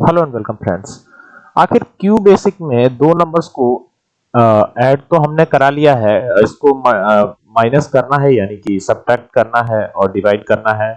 Hello and welcome friends आखिर Q basic में दो नंबर्स को ऐड तो हमने करा लिया है। इसको माइनस करना है, यानी कि सब्ट्रैक्ट करना है और डिवाइड करना है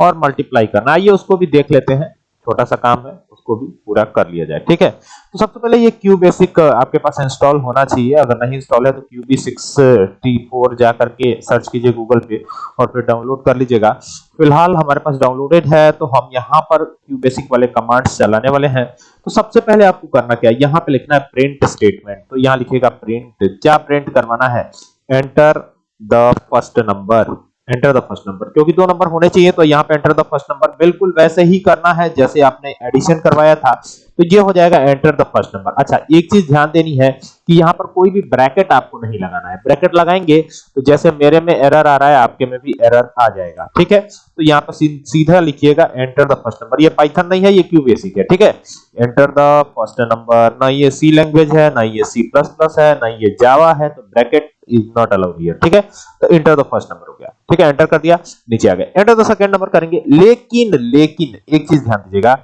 और मल्टीप्लाई करना आइए उसको भी देख लेते हैं। छोटा सा काम है। उसको भी पूरा कर लिया जाए, ठीक है? तो सबसे पहले ये क्यू बेसिक आपके पास इंस्टॉल होना चाहिए। अगर नहीं इंस्टॉल है तो Q B sixty four जा करके सर्च कीजिए गूगल पे और फिर डाउनलोड कर लीजिएगा। फ़िलहाल हमारे पास डाउनलोडेड है तो हम यहाँ पर क्यू बेसिक वाले कमांड्स चलाने वाले हैं। तो सबसे पहले आपको करना क्या है? यहाँ पे लिखना है प्रिंट स्टेटमेंट तो यहाँ लिखिएगा प्रिंट क्या प्रिंट करवाना है? Enter the first number enter the first number क्योंकि दो नंबर होने चाहिए तो यहाँ पे एंटर द फ़र्स्ट नंबर बिल्कुल वैसे ही करना है जैसे आपने एडिशन करवाया था। तो ये हो जाएगा एंटर द फ़र्स्ट नंबर अच्छा एक चीज़ ध्यान देनी है कि यहाँ पर कोई भी ब्रैकेट आपको नहीं लगाना है। ब्रैकेट लगाएँगे तो जैसे मेरे में एरर आ रहा है, आपके में भी एरर आ जाएगा। ठीक है? तो यहाँ पर सीधा लिखिएगा एंटर द फ़र्स्ट नंबर ये पाइथन नहीं है, ये क्यू बेसिक है। ठीक है? एंटर द फ़र्स्ट नंबर ना ये सी लैंग्वेज है, ना ये सी प्लस प्लस है, ना ये जावा है तो bracket is not allowed here ठीक है? तो एंटर द फ़र्स्ट नंबर हो गया। ठीक है? एंटर कर दिया, नीचे आ गए। एंटर द सेकंड नंबर करेंगे। लेकिन लेकिन, एक चीज़ ध्यान दीजिएगा,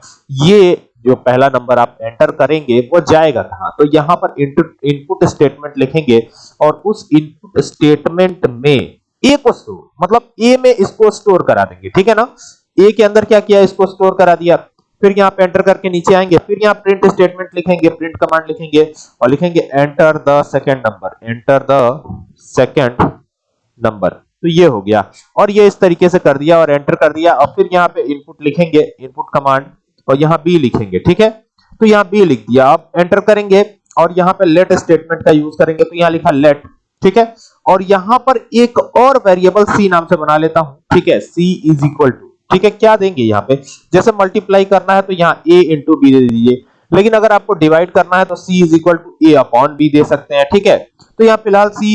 ये जो पहला नंबर आप एंटर करेंगे, वो जाएगा कहाँ? तो यहाँ पर इनपुट स्टेटमेंट लिखेंगे और उस इनपुट स्टेटमेंट में ए को स्टोर मतलब ए में इसको स्टोर करा देंगे। ठीक है ना? ए के अंदर क्या किया? इसको स्टोर करा दिया। फिर यहाँ पे एंटर करके नीचे आएँगे, फिर यहाँ प्रिंट स्टेटमेंट लिखेंगे प्रिंट कमांड लिखेंगे और लिखेंगे enter the second number enter the second number तो ये हो गया और ये इस तरीके से कर दिया और एंटर कर दिया और फिर यहाँ पे इनपुट लिखेंगे इनपुट कमांड और यहाँ बी लिखेंगे, ठीक है? तो यहाँ बी लिख दिया। अब एंटर करेंगे और यहाँ पे लेट स्टेटमेंट का यूज़ करेंगे। तो यहाँ लिखा लेट ठीक है? और यहाँ पर एक और वेरिएबल सी नाम से बना लेता हूँ, ठीक है? सी इज़ इक्वल टू ठीक है, क्या देंगे यहाँ पे? जैसे मल्टीप्लाई करना है तो यहाँ a इंटू बी दे दीजिए। लेकिन अगर आपको डिवाइड करना है तो c is equal to A upon B दे सकते हैं, ठीक है? तो यहाँ फ़िलहाल c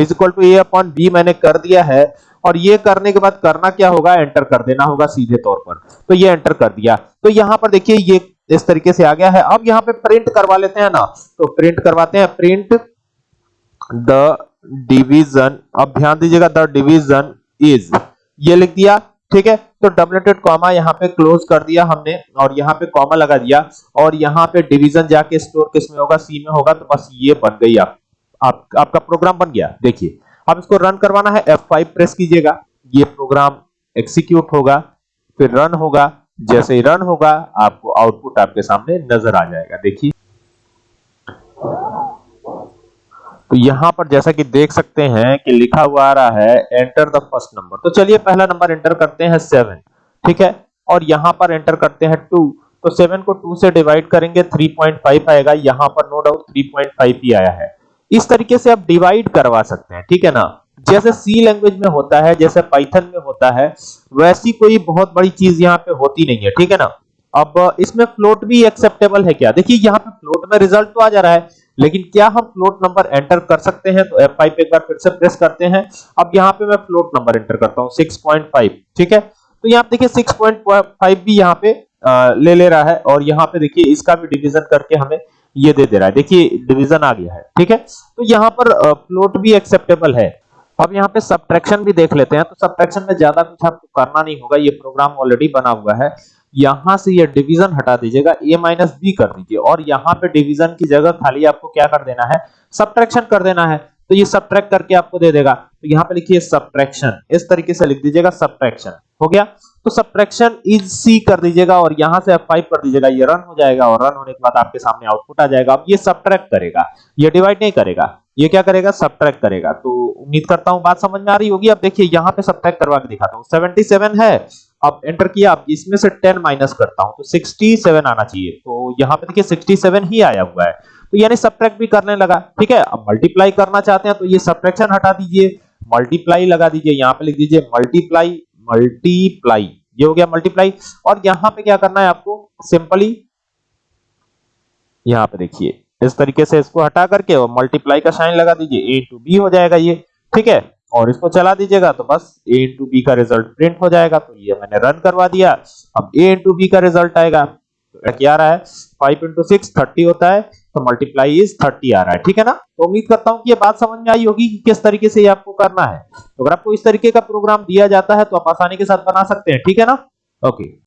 is equal to A upon B मैंने कर दिया है, और ये करने के बाद करना क्या होगा? एंटर कर देना होगा सीधे तौर पर। तो ये एंटर कर दिया। तो यहाँ पर देखिए, ये इस तरीके से आ गया है। अब यहाँ पे प्रिंट करवा लेते हैं ना। तो प्रिंट करवाते हैं। प्रिंट द डिवीज़न अब ध्यान दीजिएगा द डिवीज़न इज़ ये लिख दिया। ठीक है? तो डबलेटेड कॉमा यहाँ पे क्लोज कर दिया हमने और यहाँ पे कॉमा लगा दिया और यहाँ पे डिवीज़न जाके स्टोर किसमें होगा? सी में होगा तो बस ये बन गई आप, आप आपका प्रोग्राम बन गया। देखिए अब इसको रन करवाना है F5 प्रेस कीजिएगा। ये प्रोग्राम एग्जीक्यूट होगा फिर रन होगा। जैसे ही रन होगा आपको आउटपुट आपके सामने नज़र आ जाएगा। देखिए। तो यहाँ पर जैसा कि देख सकते हैं कि लिखा हुआ आ रहा है एंटर द फ़र्स्ट नंबर तो चलिए पहला नंबर एंटर करते हैं सेवन ठीक है? और यहाँ पर एंटर करते हैं टू तो सेवन को टू से डिवाइड करेंगे 3.5 आएगा. यहाँ पर नो डाउट 3.5 ही आया है. इस तरीके से आप डिवाइड करवा सकते हैं, ठीक है ना? जैसे सी लैंग्वेज में होता है, जैसे पाइथन में होता है, वैसी कोई बहुत बड़ी चीज़ यहाँ पे होती नहीं है, ठीक है ना? अब इसमें फ्लोट भी एक्सेप्टेबल है क्या? देखिए, यहाँ पे फ्लोट में रिज़ल्ट तो आ जा रहा है लेकिन क्या हम फ्लोट नंबर एंटर कर सकते हैं? तो F5 एक बार फिर से प्रेस करते हैं। अब यहाँ पे मैं फ्लोट नंबर एंटर करता हूँ 6.5 ठीक है? तो यहाँ देखिए 6.5 भी यहाँ पे ले ले रहा है और यहाँ पे देखिए इसका भी डिवीज़न करके हमें ये दे दे रहा है। देखिए डिवीज़न आ गया है, ठीक है? तो यहाँ पर फ्लोट भी एक्सेप्टेबल है। अब यहाँ पे सब्ट्रैक्शन भी देख लेते हैं। तो सब्ट्रैक्शन में ज़्यादा कुछ आपको करना नहीं होगा, ये प्रोग्राम ऑलरेडी बना हुआ है। यहाँ से ये डिवीज़न हटा दीजिएगा, a माइनस बी कर दीजिए। और यहाँ पे डिवीज़न की जगह खाली आपको क्या कर देना है? सब्ट्रैक्शन कर देना है। तो ये सब्ट्रैक्ट करके आपको दे देगा। तो यहाँ पे लिखिए सब्ट्रैक्शन इस तरीके से लिख दीजिएगा सब्ट्रैक्शन हो गया? तो सब्ट्रैक्शन इज़ सी कर दीजिएगा और यहाँ से आप F5 कर दीजिएगा। ये रन हो जाएगा और रन होने के बाद आपके सामने आउटपुट आ जाएगा। अब ये सब्ट्रैक्ट करेगा। ये डिवाइड नहीं करेगा। ये क्या करेगा? सब्ट्रैक्ट करेगा। तो उम्मीद करता हूँ बात समझ में आ रही होगी। अब देखिए, यहाँ पे सब्ट्रैक्ट करवा के दिखाता हूँ। 77 है। अब एंटर किया, अब इसमें से 10 माइनस करता हूँ तो 67 आना चाहिए। तो यहाँ पे देखिए 67 ही आया हुआ है। तो यानी सब्ट्रैक्ट भी करने लगा, ठीक है? अब मल्टीप्लाई करना चाहते हैं तो ये सब्ट्रैक्शन हटा दीजिए मल्टीप्लाई लगा दीजिए, यहाँ पे लिख दीजिए मल्टीप्लाई मल्टीप्लाई ये हो गया मल्टीप्लाई और यहाँ पे क्या करना है आपको? सिंपली यहाँ पे देखिए, इस तरीके से इसको हटा करके और मल्टीप्लाई का साइन लगा दीजिए ए टू बी हो जाएगा ये, ठीक है? और इसको चला दीजिएगा तो बस a इंटू बी का रिज़ल्ट प्रिंट हो जाएगा। तो ये मैंने रन करवा दिया। अब a इंटू बी का रिज़ल्ट आएगा। तो क्या रहा है? 5 इंटू सिक्स थर्टी होता है। तो मल्टीप्लाई इज़ 30 आ रहा है। ठीक है ना? तो उम्मीद करता हूँ कि ये बात समझ में आई होगी कि किस तरीके से ये आपको करना है। तो अगर आपको इस तरीके का प्रोग्राम दिया जाता है तो आप आसानी के साथ बना सकते हैं। ठीक है ना? ओके